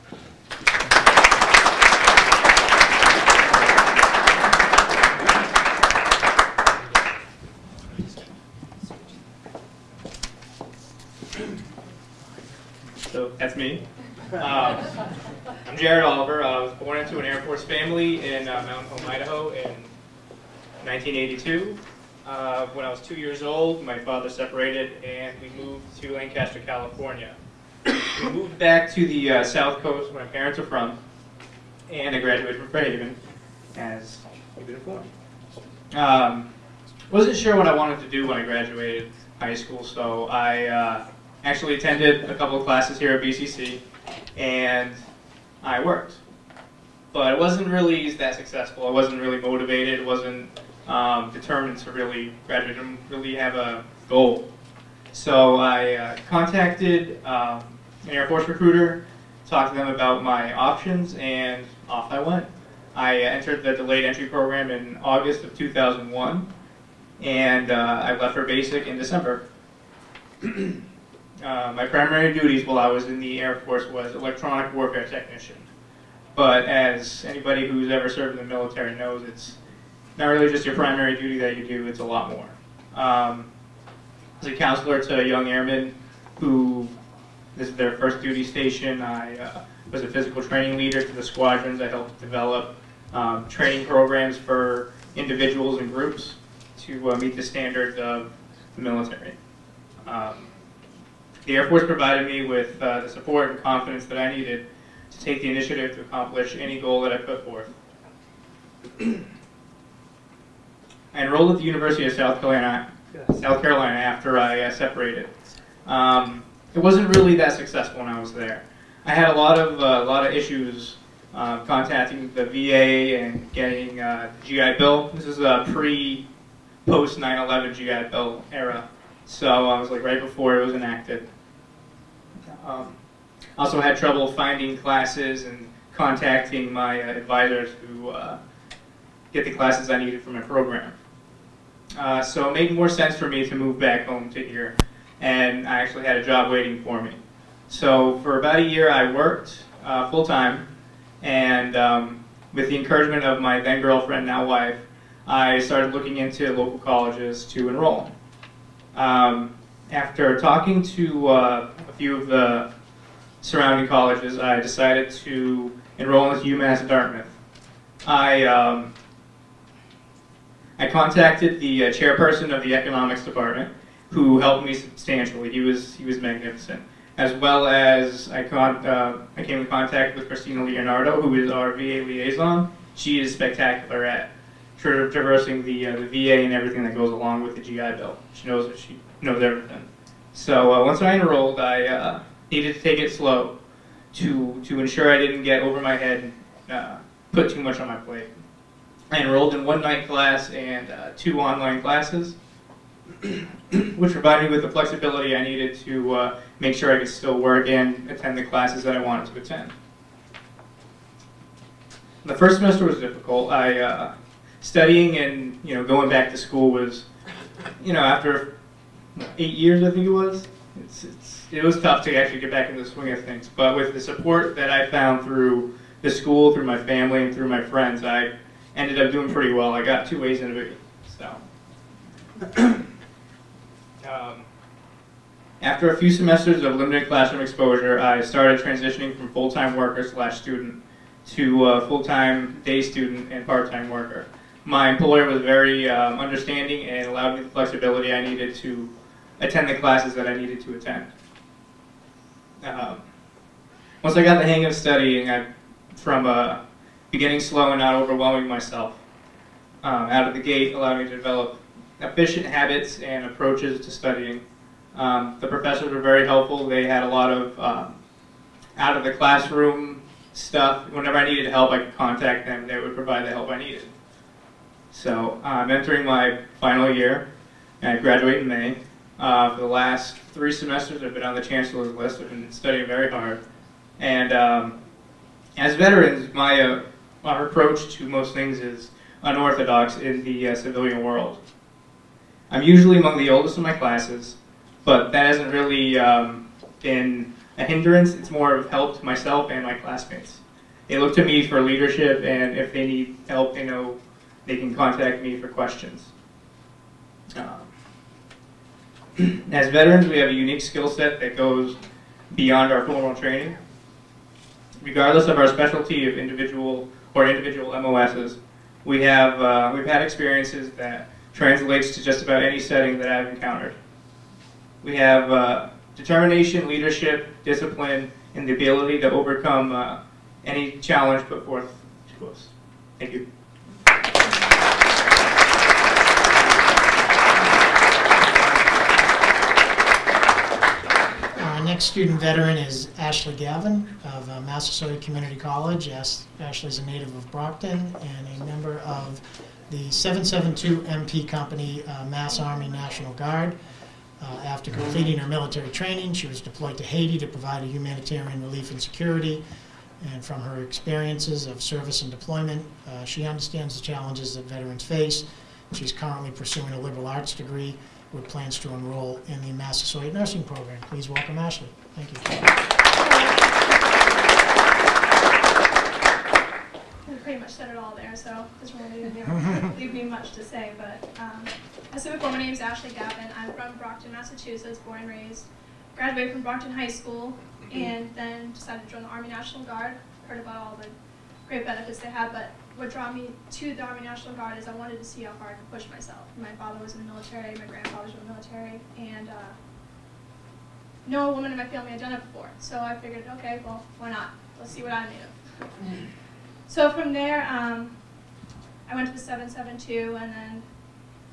So that's me. Um, I'm Jared Oliver. I was born into an Air Force family in uh, Mountain Home, Idaho in 1982. Uh, when I was two years old, my father separated and we moved to Lancaster, California. We moved back to the uh, South Coast where my parents are from, and I graduated from Fairhaven, as you've been informed. Um, wasn't sure what I wanted to do when I graduated high school, so I uh, actually attended a couple of classes here at BCC, and I worked. But I wasn't really that successful. I wasn't really motivated. wasn't um, determined to really graduate. Didn't really have a goal. So I uh, contacted um, an Air Force recruiter, talked to them about my options, and off I went. I entered the delayed entry program in August of 2001, and uh, I left for basic in December. Uh, my primary duties while I was in the Air Force was electronic warfare technician. But as anybody who's ever served in the military knows, it's not really just your primary duty that you do, it's a lot more. Um, as a counselor to a young airmen who this is their first duty station, I uh, was a physical training leader to the squadrons. I helped develop um, training programs for individuals and groups to uh, meet the standards of the military. Um, the Air Force provided me with uh, the support and confidence that I needed to take the initiative to accomplish any goal that I put forth. I enrolled at the University of South Carolina, South Carolina after I uh, separated. Um, it wasn't really that successful when I was there. I had a lot of uh, a lot of issues uh, contacting the VA and getting uh, GI Bill. This is a pre post 9/11 GI Bill era, so I was like right before it was enacted. Um, also had trouble finding classes and contacting my uh, advisors to uh, get the classes I needed for my program. Uh, so it made more sense for me to move back home to here, and I actually had a job waiting for me. So for about a year, I worked uh, full time, and um, with the encouragement of my then girlfriend, now wife, I started looking into local colleges to enroll. Um, after talking to uh, a few of the surrounding colleges, I decided to enroll into UMass Dartmouth. I um, I contacted the uh, chairperson of the economics department, who helped me substantially. He was he was magnificent. As well as I con- uh, I came in contact with Christina Leonardo, who is our VA liaison. She is spectacular at tra- traversing the uh, the VA and everything that goes along with the GI Bill. She knows she knows everything. So uh, once I enrolled, I uh, needed to take it slow to to ensure I didn't get over my head and uh, put too much on my plate. I enrolled in one night class and uh, two online classes, which provided me with the flexibility I needed to uh, make sure I could still work and attend the classes that I wanted to attend. The first semester was difficult. I uh, studying and you know going back to school was, you know, after eight years I think it was. It's, it's, it was tough to actually get back into the swing of things. But with the support that I found through the school, through my family, and through my friends, I ended up doing pretty well. I got two A's in a B. So. um, after a few semesters of limited classroom exposure, I started transitioning from full-time worker slash student to uh, full-time day student and part-time worker. My employer was very um, understanding and allowed me the flexibility I needed to attend the classes that I needed to attend. Um, once I got the hang of studying, I, from uh, beginning slow and not overwhelming myself, um, out of the gate allowed me to develop efficient habits and approaches to studying. Um, the professors were very helpful. They had a lot of um, out of the classroom stuff. Whenever I needed help, I could contact them. They would provide the help I needed. So I'm entering my final year, and I graduate in May. Uh, for the last three semesters, I've been on the chancellor's list. I've been studying very hard, and um, as veterans, my uh, our approach to most things is unorthodox in the uh, civilian world. I'm usually among the oldest in my classes, but that hasn't really um, been a hindrance. It's more of help to myself and my classmates. They look to me for leadership, and if they need help, they know they can contact me for questions. Um, as veterans, we have a unique skill set that goes beyond our formal training. Regardless of our specialty of individual or individual MOSs, we have uh, we've had experiences that translates to just about any setting that I've encountered. We have uh, determination, leadership, discipline, and the ability to overcome uh, any challenge put forth to us. Thank you. Student veteran is Ashley Gavin of uh, Massasoit Community College. Ashley is a native of Brockton and a member of the 772 MP Company uh, Mass Army National Guard. Uh, After completing her military training, she was deployed to Haiti to provide a humanitarian relief and security. And from her experiences of service and deployment, uh, she understands the challenges that veterans face. She's currently pursuing a liberal arts degree with plans to enroll in the Massasoit Nursing Program. Please welcome Ashley. Thank you. We pretty much said it all there, so doesn't really leave me, leave me much to say. But um, as I said before, my name is Ashley Gavin. I'm from Brockton, Massachusetts, born and raised. Graduated from Brockton High School, and then decided to join the Army National Guard. Heard about all the great benefits they have, but what drew me to the Army National Guard is I wanted to see how far I could push myself. My father was in the military, my grandfather was in the military, and uh, no woman in my family had done it before. So I figured, okay, well, why not? Let's see what I'm made of. So from there, um, I went to the 772 and then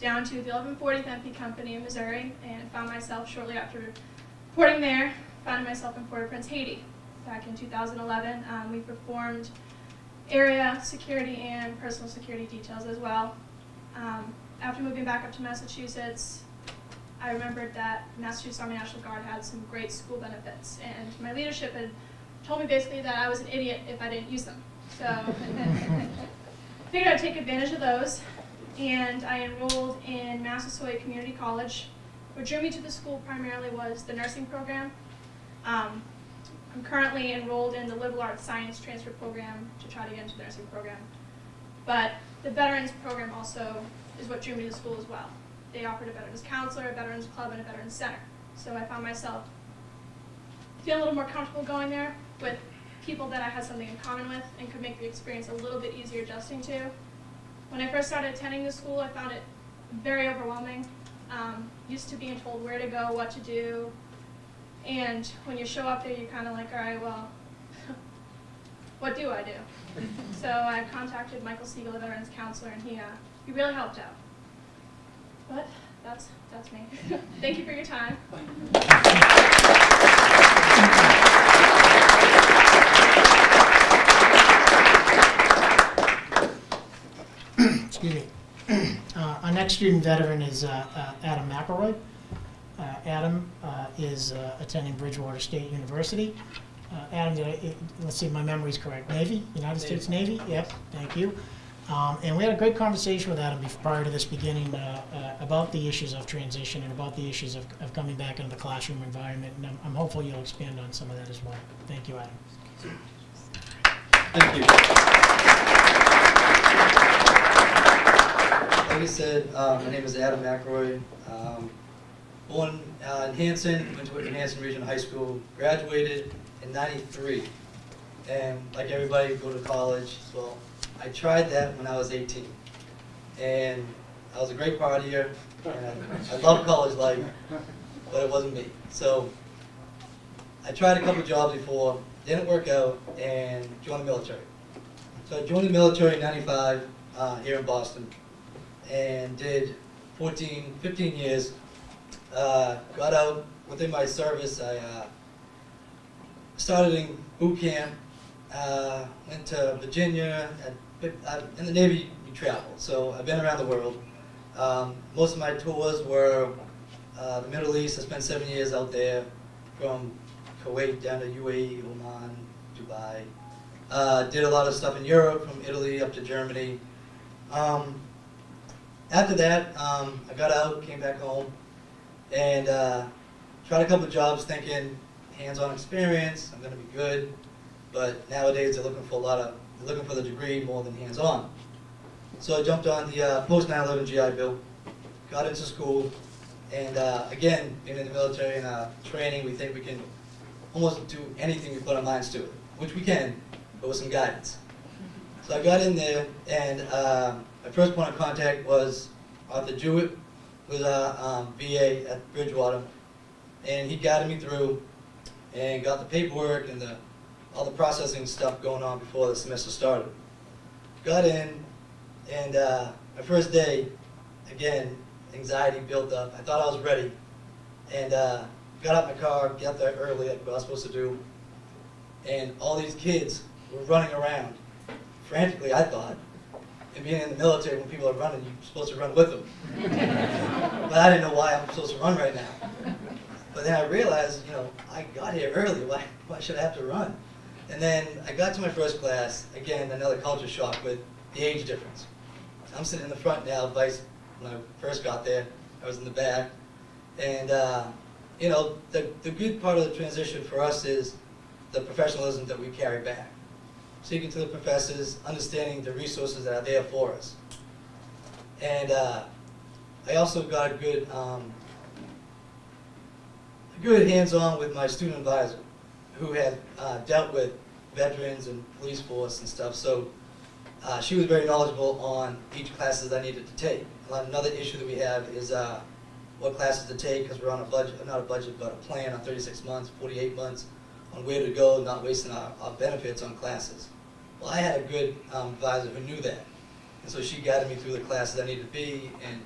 down to the 1140th MP Company in Missouri and found myself shortly after reporting there, found myself in Port-au-Prince, Haiti. Back in 2011, um, we performed area security and personal security details as well. Um, after moving back up to Massachusetts, I remembered that Massachusetts Army National Guard had some great school benefits, and my leadership had told me basically that I was an idiot if I didn't use them. So I figured I'd take advantage of those, and I enrolled in Massasoit Community College. What drew me to the school primarily was the nursing program. Um, I'm currently enrolled in the liberal arts science transfer program to try to get into the nursing program. But the veterans program also is what drew me to the school as well. they offered a veterans counselor, a veterans club, and a veterans center. So I found myself feeling a little more comfortable going there with people that I had something in common with and could make the experience a little bit easier adjusting to. When I first started attending the school, I found it very overwhelming. Um, used to being told where to go, what to do, and when you show up there, you're kind of like, all right, well, what do I do? so I contacted Michael Siegel, the veterans counselor, and he uh, he really helped out. But that's that's me. Thank you for your time. Excuse me. Uh, Our next student veteran is uh, uh, Adam McElroy. Uh, Adam uh, is uh, attending Bridgewater State University. Uh, Adam, did I, it- let's see if my memory's correct, Navy, United States Navy? Yep, thank you. Um, And we had a great conversation with Adam bef- prior to this beginning uh, uh, about the issues of transition and about the issues of of coming back into the classroom environment. And I'm- I'm hopeful you'll expand on some of that as well. Thank you, Adam. Thank you. Like I said, uh, my name is Adam McRoy. Um, born uh, in Hanson, went to Whitman Hanson Regional High School, graduated in '93, and like everybody, go to college. Well, I tried that when I was 18, and I was a great partier, and I, I loved college life, but it wasn't me. So I tried a couple jobs before, didn't work out, and joined the military. So I joined the military in 95 uh, here in Boston and did 14, 15 years. Uh, got out within my service. I uh, started in boot camp, uh, went to Virginia. I'd, in the Navy, you travel, so I've been around the world. Um, most of my tours were uh, the Middle East. I spent seven years out there, from Kuwait down to UAE, Oman, Dubai. Uh, did a lot of stuff in Europe, from Italy up to Germany. Um, after that, um, I got out, came back home, and uh, tried a couple jobs thinking hands-on experience, I'm going to be good. But nowadays they're looking for a lot of, they're looking for the degree more than hands-on. So I jumped on the uh, post 9/11 GI Bill, got into school, and uh, again, being in the military and uh, training, we think we can almost do anything we put our minds to it, which we can, but with some guidance. So I got in there, and uh, my first point of contact was Arthur Jewett, was a um, VA at Bridgewater, and he guided me through and got the paperwork and the, all the processing stuff going on before the semester started. Got in, and uh, my first day, again, anxiety built up. I thought I was ready, and uh, got out my car, got there early, like what I was supposed to do, and all these kids were running around, frantically, I thought. Being in the military, when people are running, you're supposed to run with them. but I didn't know why I'm supposed to run right now. But then I realized, you know, I got here early. Why, why should I have to run? And then I got to my first class. Again, another culture shock with the age difference. I'm sitting in the front now. Vice, when I first got there, I was in the back. And, uh, you know, the, the good part of the transition for us is the professionalism that we carry back. Speaking to the professors, understanding the resources that are there for us. And uh, I also got a good, um, good hands-on with my student advisor, who had uh, dealt with veterans and police force and stuff. So uh, she was very knowledgeable on each classes I needed to take. Another issue that we have is uh, what classes to take because we're on a budget, not a budget, but a plan on 36 months, 48 months on where to go, not wasting our, our benefits on classes. Well, I had a good um, advisor who knew that. And so she guided me through the classes I needed to be and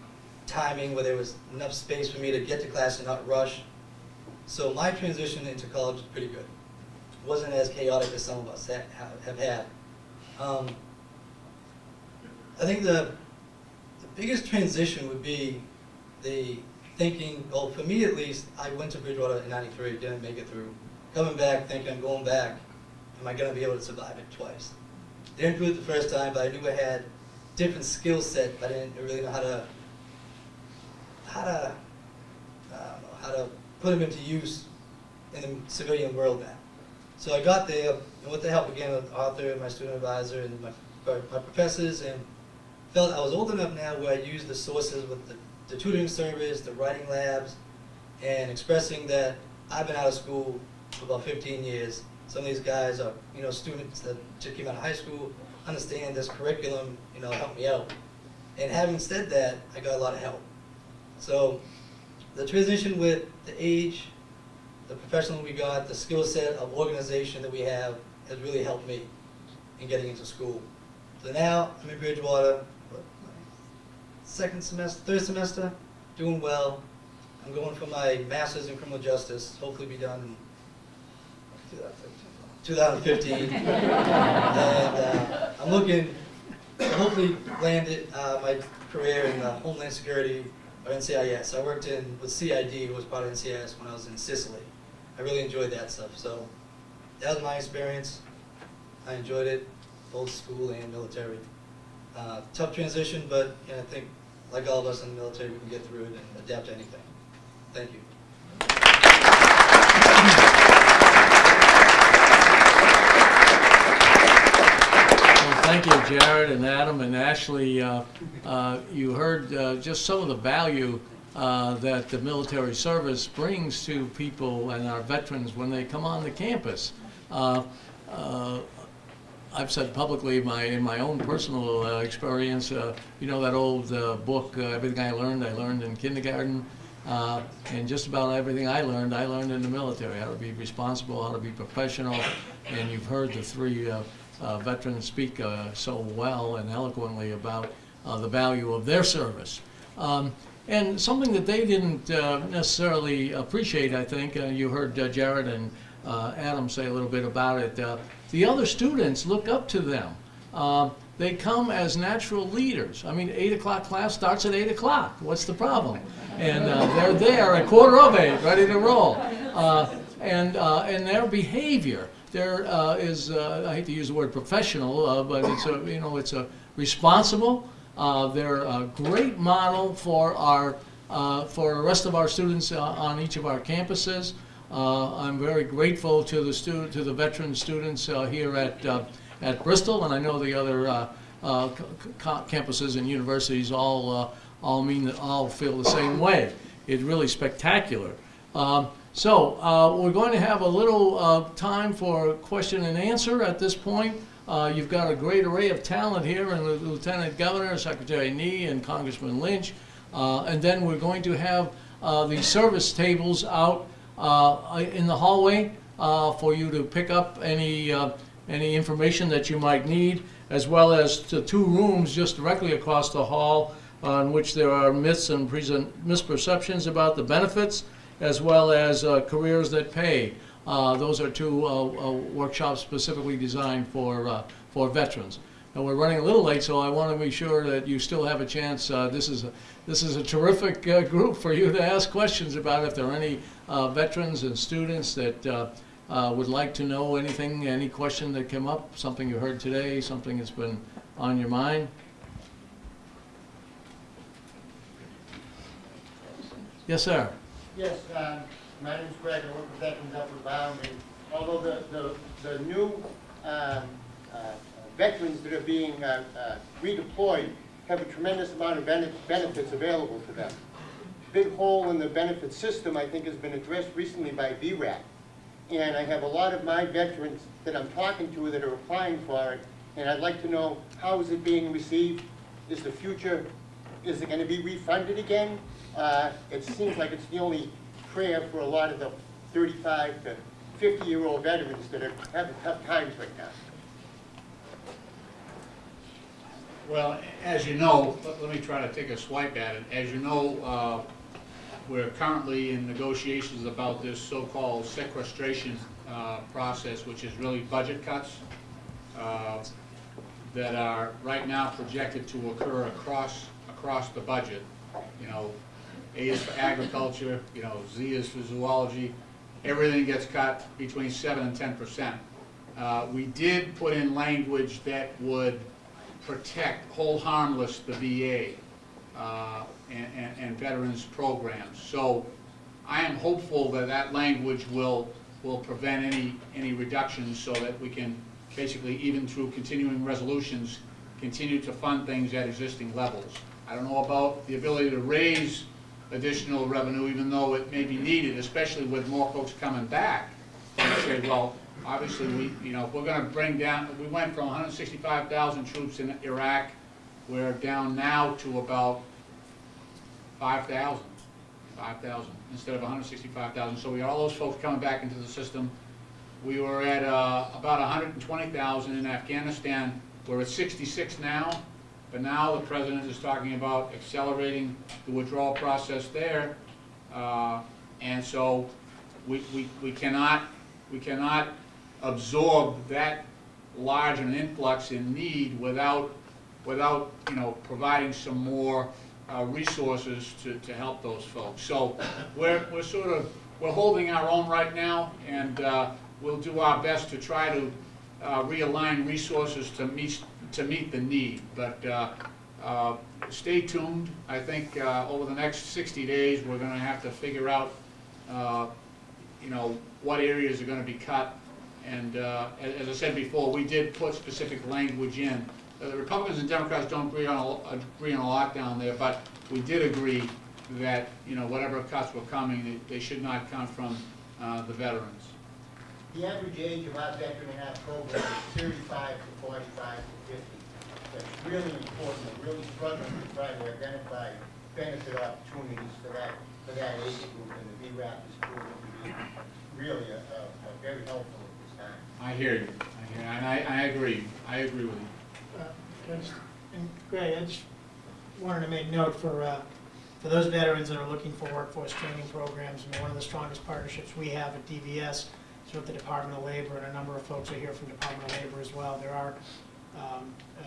timing where there was enough space for me to get to class and not rush. So my transition into college was pretty good. It wasn't as chaotic as some of us ha- have, have had. Um, I think the, the biggest transition would be the thinking, well, for me at least, I went to Bridgewater in 93, didn't make it through. Coming back, thinking I'm going back, am I going to be able to survive it twice? Didn't do it the first time, but I knew I had different skill set, but I didn't really know how to, how to, know, how to put them into use in the civilian world now. So I got there, and with the help again of Arthur, and my student advisor, and my, my professors, and felt I was old enough now where I used the sources with the the tutoring service, the writing labs, and expressing that I've been out of school for about 15 years. Some of these guys are, you know, students that just came out of high school, understand this curriculum, you know, help me out. And having said that, I got a lot of help. So the transition with the age, the professional we got, the skill set of organization that we have has really helped me in getting into school. So now I'm in Bridgewater, second semester, third semester, doing well. I'm going for my master's in criminal justice, hopefully be done 2015. and uh, I'm looking to hopefully land it, uh, my career in uh, Homeland Security or NCIS. I worked in with CID, who was part of NCIS when I was in Sicily. I really enjoyed that stuff. So that was my experience. I enjoyed it, both school and military. Uh, tough transition, but you know, I think, like all of us in the military, we can get through it and adapt to anything. Thank you. Thank you, Jared and Adam and Ashley. Uh, uh, You heard uh, just some of the value uh, that the military service brings to people and our veterans when they come on the campus. Uh, uh, I've said publicly, my, in my own personal uh, experience, uh, you know that old uh, book, Everything I Learned, I Learned in Kindergarten? And just about everything I learned, I learned in the military, how to be responsible, how to be professional. And you've heard the three uh, veterans speak uh, so well and eloquently about uh, the value of their service. Um, And something that they didn't uh, necessarily appreciate, I think, uh, you heard uh, Jared and Adam say a little bit about it, the other students look up to them. Uh, They come as natural leaders. I mean, eight o'clock class starts at eight o'clock. What's the problem? And they're there at quarter of eight, ready to roll. And, and their behavior, there uh, is, uh, I hate to use the word professional, uh, but it's a, you know, it's a responsible. Uh, They're a great model for our, uh, for the rest of our students uh, on each of our campuses. I'm very grateful to the student, to the veteran students here at, at Bristol, and I know the other campuses and universities all, all mean, all feel the same way. It's really spectacular. Um, So, uh, we're going to have a little uh, time for question and answer at this point. Uh, You've got a great array of talent here, and Lieutenant Governor, Secretary Nee, and Congressman Lynch. Uh, And then we're going to have uh, the service tables out uh, in the hallway for you to pick up any, any information that you might need, as well as the two rooms just directly across the hall on which there are myths and misperceptions about the benefits, as well as uh, careers that pay. Uh, Those are two uh, uh, workshops specifically designed for, uh, for veterans. And we're running a little late, so I want to be sure that you still have a chance. Uh, This is, a this is a terrific group for you to ask questions about. If there are any veterans and students that would like to know anything, any question that came up, something you heard today, something that's been on your mind. Yes, sir. Yes, um, my name is Greg, I work with Veterans Outward Bound, and although the, the, the new, um, uh, veterans that are being, uh, uh, redeployed have a tremendous amount of bene- benefits available to them. Big hole in the benefit system, I think, has been addressed recently by VRAP. And I have a lot of my veterans that I'm talking to that are applying for it, and I'd like to know, how is it being received? Is the future, is it gonna be refunded again? Uh, it seems like it's the only prayer for a lot of the thirty-five to fifty-year-old veterans that are having tough times right now. Well, as you know, let let me try to take a swipe at it. As you know, uh, we're currently in negotiations about this so-called sequestration uh, process, which is really budget cuts uh, that are right now projected to occur across, across the budget. You know, A is for agriculture, you know, Z is for zoology. Everything gets cut between seven and ten percent. Uh, We did put in language that would protect, hold harmless the VA uh, and, and- and veterans programs. So I am hopeful that that language will, will prevent any, any reductions so that we can basically, even through continuing resolutions, continue to fund things at existing levels. I don't know about the ability to raise additional revenue, even though it may be needed, especially with more folks coming back. And say, well, obviously, we, you know, if we're gonna bring down, we went from hundred and sixty-five thousand troops in Iraq, we're down now to about 5,000, 5,000 instead of hundred and sixty-five thousand. So we got all those folks coming back into the system. We were at, uh, about hundred and twenty thousand in Afghanistan. We're at sixty-six now, but now the president is talking about accelerating the withdrawal process there. Uh, and so we, we, we cannot, we cannot absorb that large an influx in need without, without, you know, providing some more uh, resources to, to help those folks. So we're, we're sort of, we're holding our own right now, and uh, we'll do our best to try to uh, realign resources to meet, to meet the need. But uh, uh, stay tuned. I think uh, over the next 60 days, we're gonna have to figure out, uh, you know, what areas are gonna be cut. And uh, as I said before, we did put specific language in. Uh, The Republicans and Democrats don't agree on, a- agree on a lot down there, but we did agree that, you know, whatever cuts were coming, they- they should not come from the veterans. The average age of our veteran in our program is thirty-five to forty-five to fifty. That's really important, we're really struggling to try to identify benefit opportunities for that, for that age group, and the VRAP is proving to be really a, a, a very helpful at this time. I hear you, I hear, you. and I, I agree, I agree with you. Uh, can just- And Greg, I just wanted to make note for, uh, for those veterans that are looking for workforce training programs, I mean, one of the strongest partnerships we have at DVS is with the Department of Labor, and a number of folks are here from Department of Labor as well. There are, um, uh,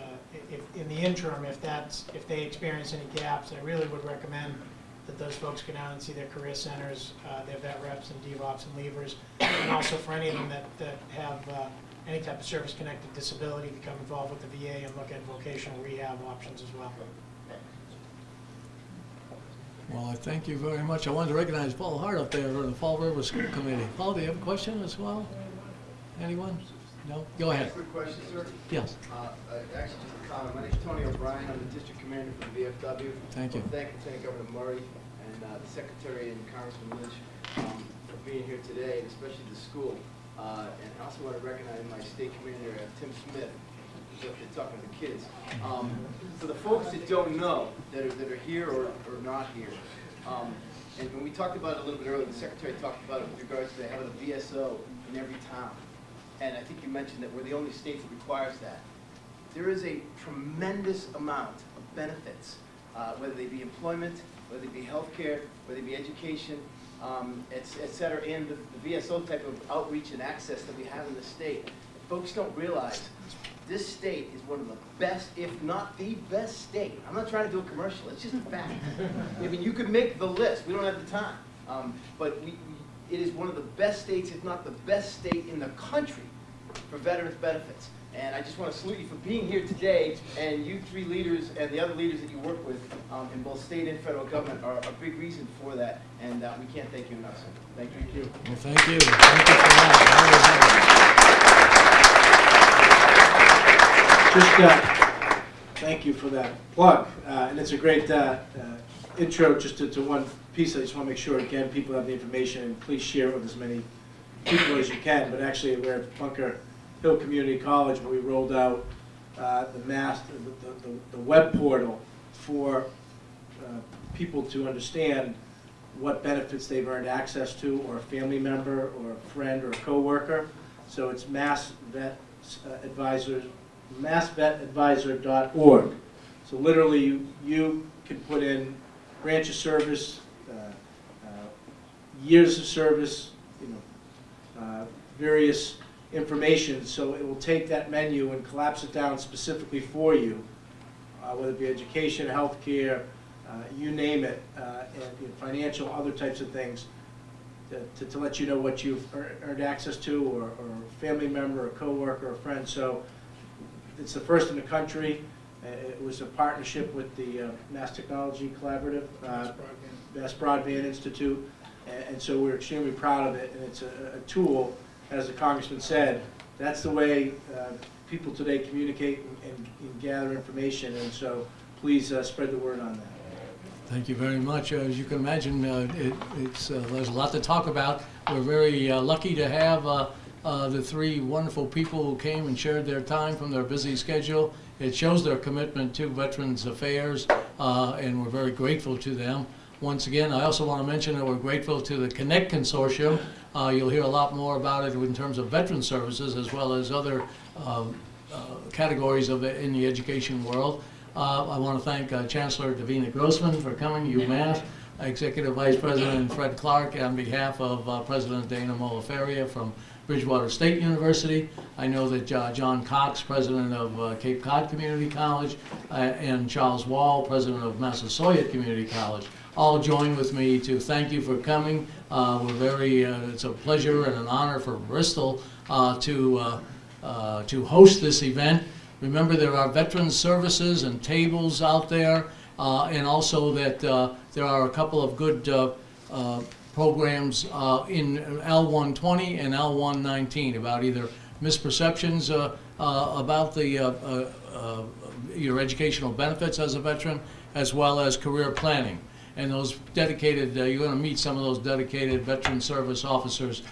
if, in the interim, if that's, if they experience any gaps, I really would recommend that those folks go down and see their career centers, uh, their vet reps and DVOPs and LVERs, and also for any of them that, that have uh, any type of service-connected disability, become involved with the VA and look at vocational rehab options as well. Well, I thank you very much. I wanted to recognize Paul Hart up there from the Fall River School Committee. Paul, do you have a question as well? Anyone? No? Go ahead. Quick question, sir. Yes, Uh, uh, Actually, just a comment. My name's Tony O'Brien. I'm the district commander for the VFW. Thank you. Thank, thank Governor Murray and uh, the secretary and Congressman Lynch um, for being here today, and especially the school. Uh, And I also want to recognize my state commander, uh, Tim Smith, there talking to the kids. Um, For the folks that don't know, that are, that are here or, or not here, um, and when we talked about it a little bit earlier, the secretary talked about it with regards to having a VSO in every town. And I think you mentioned that we're the only state that requires that. There is a tremendous amount of benefits, uh, whether they be employment, whether they be healthcare, whether they be education, um, et et cetera, and the the VSO type of outreach and access that we have in the state. Folks don't realize, this state is one of the best, if not the best state. I'm not trying to do a commercial, it's just a fact. I mean, you could make the list, we don't have the time. Um, But we, we- it is one of the best states, if not the best state in the country for veterans benefits. And I just want to salute you for being here today, and you three leaders and the other leaders that you work with um, in both state and federal government are a big reason for that, and uh, we can't thank you enough, sir. Thank you. well, thank you. Thank you for that. Just, uh, thank you for that plug, uh, and it's a great uh, uh, intro just to, to one piece. I just want to make sure, again, people have the information, and please share it with as many people as you can. But actually, we're at Bunker Hill Community College, where we rolled out uh, the mass, the, the, the web portal for uh, people to understand what benefits they've earned access to, or a family member, or a friend, or a coworker. So it's Mass Vet Advisors, massvetadvisor.org. So literally, you, you can put in branch of service, uh, uh, years of service, you know, uh, various information, so it will take that menu and collapse it down specifically for you, uh, whether it be education, healthcare, uh, you name it, uh, and you know, financial, other types of things, to- to, let you know what you've earned access to, or, or a family member, a coworker, a friend. So it's the first in the country. Uh, It was a partnership with the uh, Mass Technology Collaborative, uh, Mass Broadband Institute, and, and so we're extremely proud of it. And it's a, a tool, as the congressman said, that's the way uh, people today communicate and, and- and gather information. And so please uh, spread the word on that. Thank you very much. As you can imagine, uh, it, it's, uh, there's a lot to talk about. We're very uh, lucky to have uh, uh, the three wonderful people who came and shared their time from their busy schedule. It shows their commitment to Veterans Affairs, uh, and we're very grateful to them. Once again, I also want to mention that we're grateful to the Connect Consortium. Uh, You'll hear a lot more about it in terms of veteran services as well as other um, uh, categories of it in the education world. Uh, I want to thank Chancellor Divina Grossman for coming, UMass, Executive Vice President Fred Clark on behalf of uh, President Dana Mohler-Faria from Bridgewater State University. I know that uh, John Cox, President of uh, Cape Cod Community College, uh, and Charles Wall, President of Massasoit Community College, all join with me to thank you for coming. Uh, We're very, uh, it's a pleasure and an honor for Bristol uh, to, to host this event. Remember, there are veteran services and tables out there, and also that there are a couple of good programs uh, in L120 and L119 about either misperceptions uh, uh, about the, uh, uh, uh, your educational benefits as a veteran, as well as career planning. And those dedicated, you're going to meet some of those dedicated veteran service officers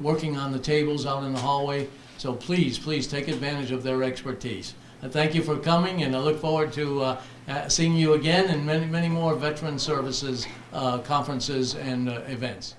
working on the tables out in the hallway. So please, please take advantage of their expertise. Thank you for coming, and I look forward to uh, uh, seeing you again in many, many more veteran services uh, conferences and events.